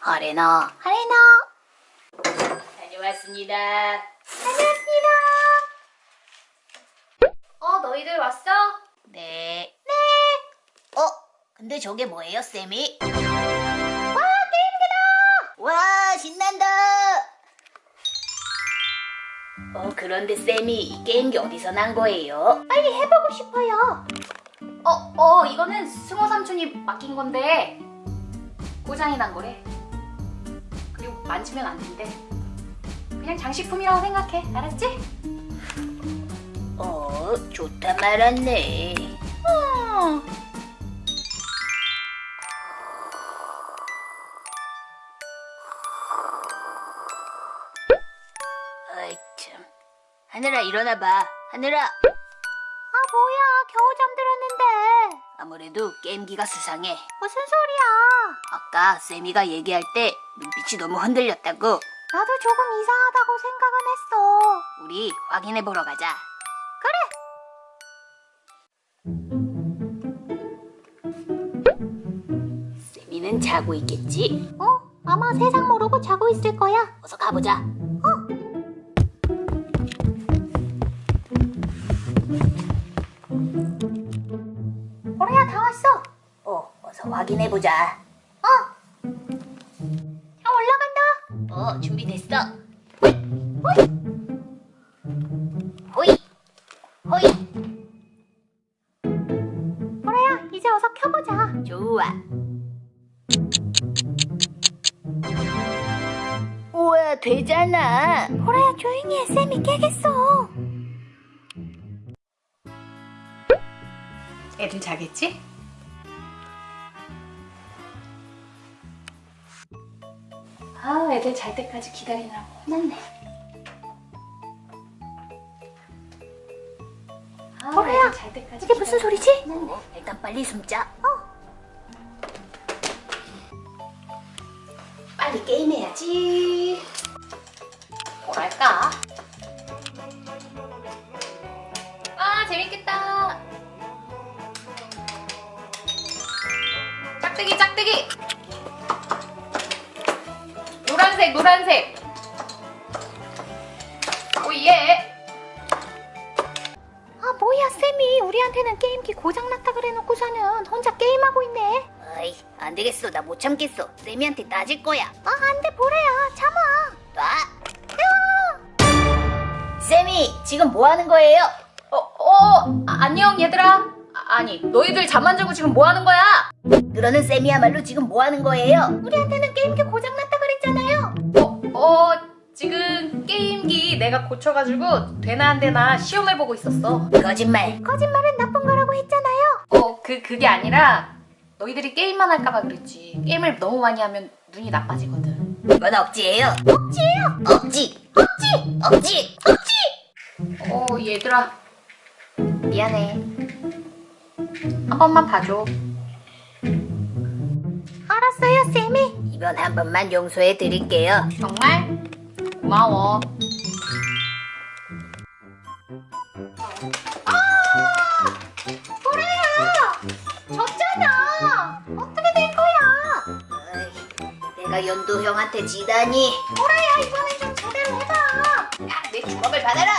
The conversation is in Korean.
아레나 아레나 다녀왔습니다. 다녀왔습니다. 어 너희들 왔어? 네. 네. 어? 근데 저게 뭐예요, 쌤이? 와 게임기다. 와, 신난다. 어, 그런데 쌤이 이 게임기 어디서 난 거예요? 빨리 해보고 싶어요. 어, 어, 이거는 승호 삼촌이 맡긴 건데 고장이 난 거래. 만지면 안 된대. 그냥 장식품이라고 생각해. 알았지? 어, 좋다 말았네. 어. 아이 참. 하늘아 일어나봐. 하늘아. 아 뭐야 겨우 잠들었는데 아무래도 게임기가 수상해. 무슨 소리야? 아까 쌤이가 얘기할 때 눈빛이 너무 흔들렸다고. 나도 조금 이상하다고 생각은 했어. 우리 확인해 보러 가자. 쌤이는 자고 있겠지? 어? 아마 세상 모르고 자고 있을 거야. 어서 가보자. 확인해 보자. 어. 자 올라간다. 어, 준비됐어. 호이. 호이, 호이. 보라야 이제 어서 켜보자. 좋아. 우와, 되잖아. 보라야 조용히 해. 쌤이 깨겠어. 애들 자겠지? 아, 애들 잘 때까지 기다리느라고 혼났네. 아, 보라야, 잘 때까지 이게 무슨 소리지? 어, 일단 빨리 숨자. 빨리 게임해야지. 뭐랄까? 아, 재밌겠다. 짝대기, 짝대기. 노란색, 노란색. 오예. 아, 뭐야, 쌤이 우리한테는 게임기 고장났다 그래놓고서는 혼자 게임하고 있네. 어이, 안 되겠어. 나 못 참겠어. 쌤이한테 따질 거야. 아, 안 돼, 보라야. 참아. 놔. 쌤이 지금 뭐 하는 거예요? 어, 어, 아, 안녕, 얘들아. 아, 아니, 너희들 잠안 자고 지금 뭐 하는 거야? 그러는 쌤이야말로 지금 뭐 하는 거예요? 우리한테는 게임기 고장났 내가 고쳐가지고 되나 안 되나 시험해보고 있었어. 거짓말. 거짓말은 나쁜 거라고 했잖아요. 어, 그, 그게 아니라 너희들이 게임만 할까봐 그랬지. 게임을 너무 많이 하면 눈이 나빠지거든. 그건 억지예요. 억지예요. 억지. 억지. 억지. 억지. 어, 얘들아. 미안해. 한 번만 봐줘. 알았어요, 쌤이. 이번 한 번만 용서해 드릴게요. 정말? 고마워. 내가 연도 형한테 지다니. 보라야, 이번엔 좀 제대로 해봐! 야, 내 주먹을 받아라.